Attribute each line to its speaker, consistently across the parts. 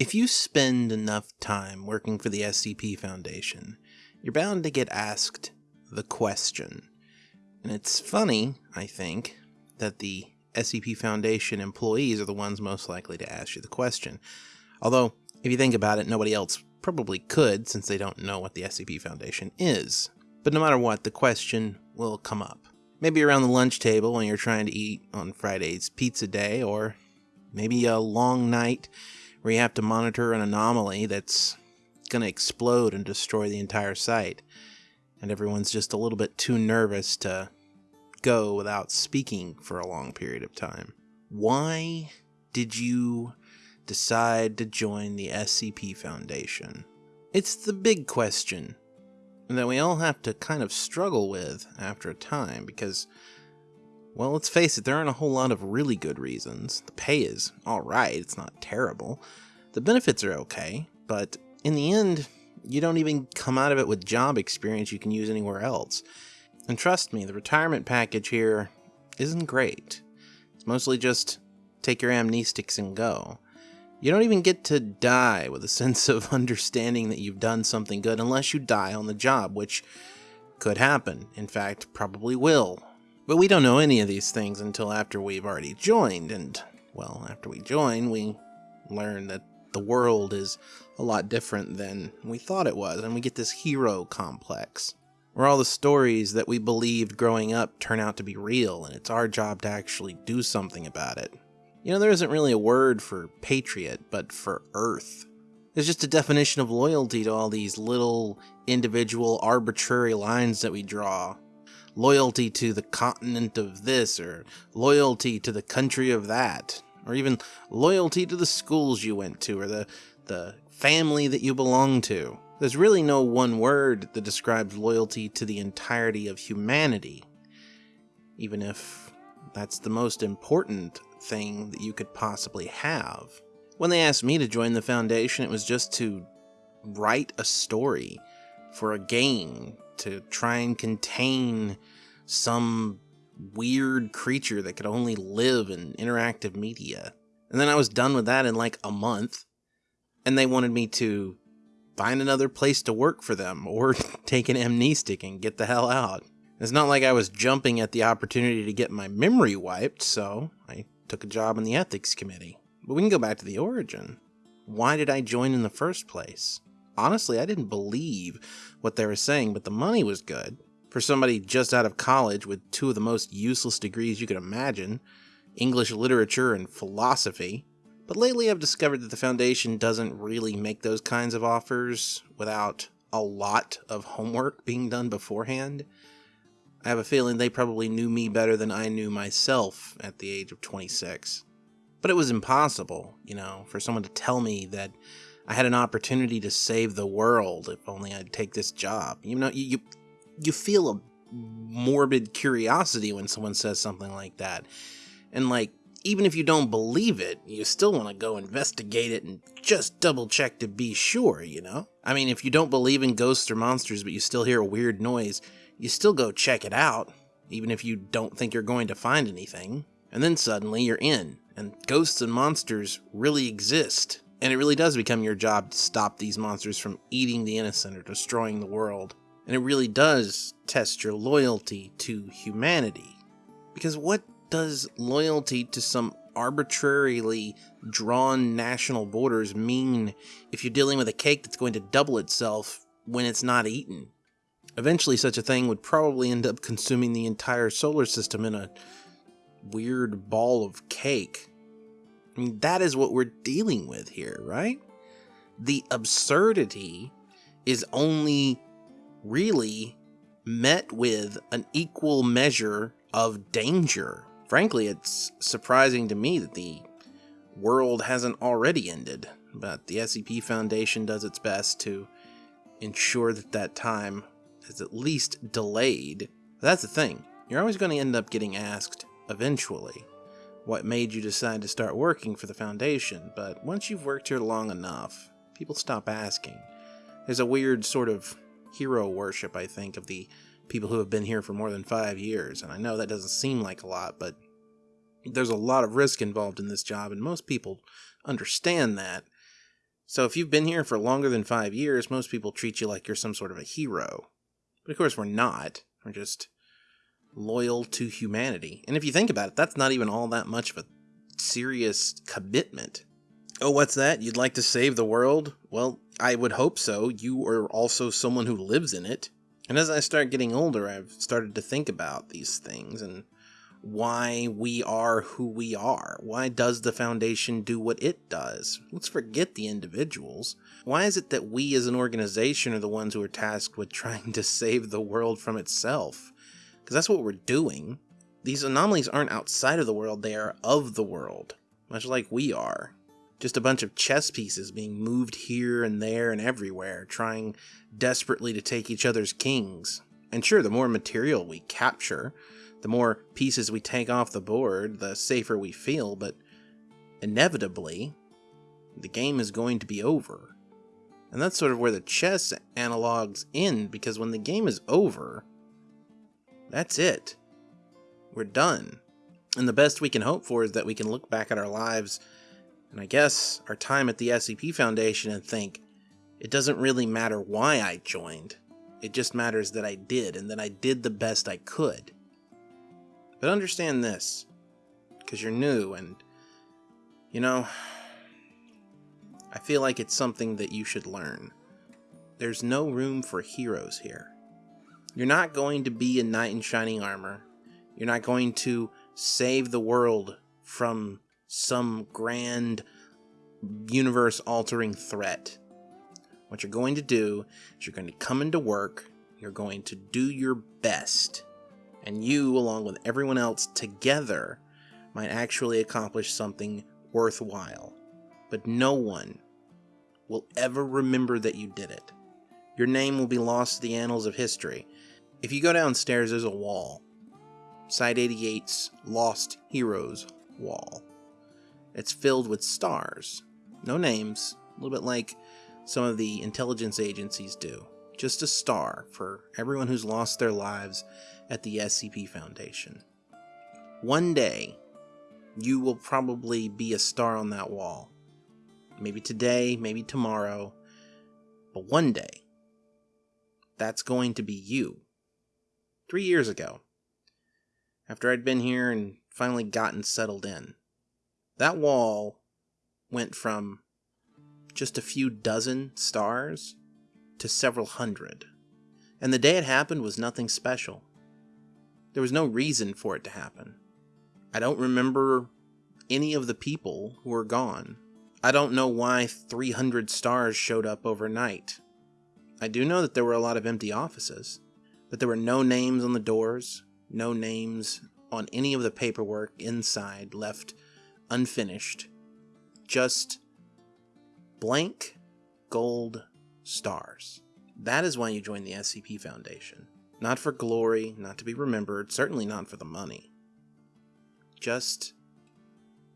Speaker 1: If you spend enough time working for the SCP Foundation, you're bound to get asked the question. And it's funny, I think, that the SCP Foundation employees are the ones most likely to ask you the question. Although, if you think about it, nobody else probably could since they don't know what the SCP Foundation is. But no matter what, the question will come up. Maybe around the lunch table when you're trying to eat on Friday's pizza day, or maybe a long night where you have to monitor an anomaly that's going to explode and destroy the entire site. And everyone's just a little bit too nervous to go without speaking for a long period of time. Why did you decide to join the SCP Foundation? It's the big question that we all have to kind of struggle with after a time because well, let's face it, there aren't a whole lot of really good reasons. The pay is alright, it's not terrible. The benefits are okay, but in the end, you don't even come out of it with job experience you can use anywhere else. And trust me, the retirement package here isn't great. It's mostly just take your amnestics and go. You don't even get to die with a sense of understanding that you've done something good unless you die on the job, which could happen. In fact, probably will but we don't know any of these things until after we've already joined, and, well, after we join, we learn that the world is a lot different than we thought it was, and we get this hero complex. Where all the stories that we believed growing up turn out to be real, and it's our job to actually do something about it. You know, there isn't really a word for patriot, but for Earth. It's just a definition of loyalty to all these little, individual, arbitrary lines that we draw loyalty to the continent of this, or loyalty to the country of that, or even loyalty to the schools you went to, or the, the family that you belong to. There's really no one word that describes loyalty to the entirety of humanity, even if that's the most important thing that you could possibly have. When they asked me to join the Foundation, it was just to write a story for a game to try and contain some weird creature that could only live in interactive media. And then I was done with that in like a month, and they wanted me to find another place to work for them or take an amnestic and get the hell out. It's not like I was jumping at the opportunity to get my memory wiped, so I took a job in the ethics committee. But we can go back to the origin. Why did I join in the first place? Honestly, I didn't believe what they were saying, but the money was good. For somebody just out of college with two of the most useless degrees you could imagine English literature and philosophy. But lately I've discovered that the Foundation doesn't really make those kinds of offers without a lot of homework being done beforehand. I have a feeling they probably knew me better than I knew myself at the age of 26. But it was impossible, you know, for someone to tell me that I had an opportunity to save the world if only I'd take this job. You know, you, you, you feel a morbid curiosity when someone says something like that. And like, even if you don't believe it, you still want to go investigate it and just double check to be sure, you know? I mean, if you don't believe in ghosts or monsters, but you still hear a weird noise, you still go check it out, even if you don't think you're going to find anything. And then suddenly you're in, and ghosts and monsters really exist. And it really does become your job to stop these monsters from eating the innocent or destroying the world. And it really does test your loyalty to humanity. Because what does loyalty to some arbitrarily drawn national borders mean if you're dealing with a cake that's going to double itself when it's not eaten? Eventually, such a thing would probably end up consuming the entire solar system in a weird ball of cake. I mean, that is what we're dealing with here, right? The absurdity is only really met with an equal measure of danger. Frankly, it's surprising to me that the world hasn't already ended, but the SCP Foundation does its best to ensure that that time is at least delayed. That's the thing. You're always going to end up getting asked eventually what made you decide to start working for the Foundation, but once you've worked here long enough, people stop asking. There's a weird sort of hero worship, I think, of the people who have been here for more than five years, and I know that doesn't seem like a lot, but there's a lot of risk involved in this job, and most people understand that. So if you've been here for longer than five years, most people treat you like you're some sort of a hero. But of course, we're not. We're just loyal to humanity. And if you think about it, that's not even all that much of a serious commitment. Oh, what's that? You'd like to save the world? Well, I would hope so. You are also someone who lives in it. And as I start getting older, I've started to think about these things and why we are who we are. Why does the Foundation do what it does? Let's forget the individuals. Why is it that we as an organization are the ones who are tasked with trying to save the world from itself? Because that's what we're doing. These anomalies aren't outside of the world, they are of the world, much like we are. Just a bunch of chess pieces being moved here and there and everywhere, trying desperately to take each other's kings. And sure, the more material we capture, the more pieces we take off the board, the safer we feel, but inevitably, the game is going to be over. And that's sort of where the chess analogs end, because when the game is over, that's it. We're done. And the best we can hope for is that we can look back at our lives and I guess our time at the SCP Foundation and think, it doesn't really matter why I joined. It just matters that I did and that I did the best I could. But understand this, because you're new and, you know, I feel like it's something that you should learn. There's no room for heroes here. You're not going to be a knight in shining armor. You're not going to save the world from some grand universe altering threat. What you're going to do is you're going to come into work, you're going to do your best, and you, along with everyone else together, might actually accomplish something worthwhile. But no one will ever remember that you did it. Your name will be lost to the annals of history. If you go downstairs, there's a wall. Site 88's Lost Heroes wall. It's filled with stars. No names, a little bit like some of the intelligence agencies do. Just a star for everyone who's lost their lives at the SCP Foundation. One day, you will probably be a star on that wall. Maybe today, maybe tomorrow, but one day, that's going to be you. Three years ago, after I'd been here and finally gotten settled in, that wall went from just a few dozen stars to several hundred. And the day it happened was nothing special. There was no reason for it to happen. I don't remember any of the people who were gone. I don't know why 300 stars showed up overnight. I do know that there were a lot of empty offices, but there were no names on the doors, no names on any of the paperwork inside left unfinished, just blank gold stars. That is why you join the SCP Foundation. Not for glory, not to be remembered, certainly not for the money. Just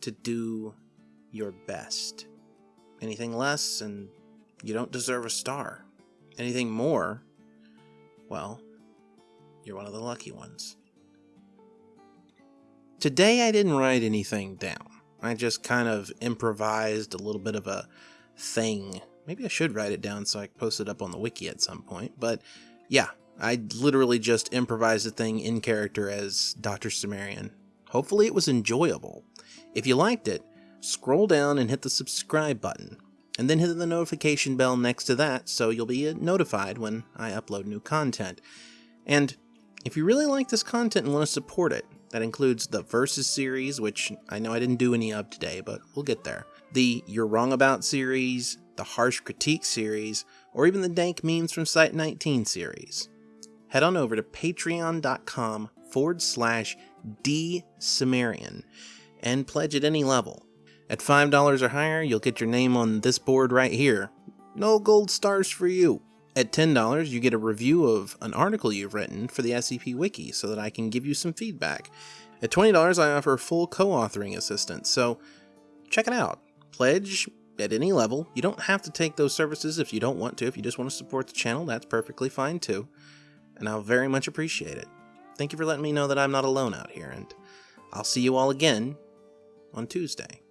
Speaker 1: to do your best. Anything less, and you don't deserve a star. Anything more, well, you're one of the lucky ones. Today I didn't write anything down. I just kind of improvised a little bit of a thing. Maybe I should write it down so I can post it up on the wiki at some point. But yeah, I literally just improvised a thing in character as Dr. Cimmerian. Hopefully it was enjoyable. If you liked it, scroll down and hit the subscribe button, and then hit the notification bell next to that so you'll be notified when I upload new content. And if you really like this content and want to support it, that includes the Versus series, which I know I didn't do any of today, but we'll get there. The You're Wrong About series, the Harsh Critique series, or even the Dank Memes from Site 19 series. Head on over to patreon.com forward slash dsumerian and pledge at any level. At $5 or higher, you'll get your name on this board right here. No gold stars for you. At $10, you get a review of an article you've written for the SCP Wiki so that I can give you some feedback. At $20, I offer full co-authoring assistance, so check it out. Pledge at any level. You don't have to take those services if you don't want to. If you just want to support the channel, that's perfectly fine too. And I'll very much appreciate it. Thank you for letting me know that I'm not alone out here, and I'll see you all again on Tuesday.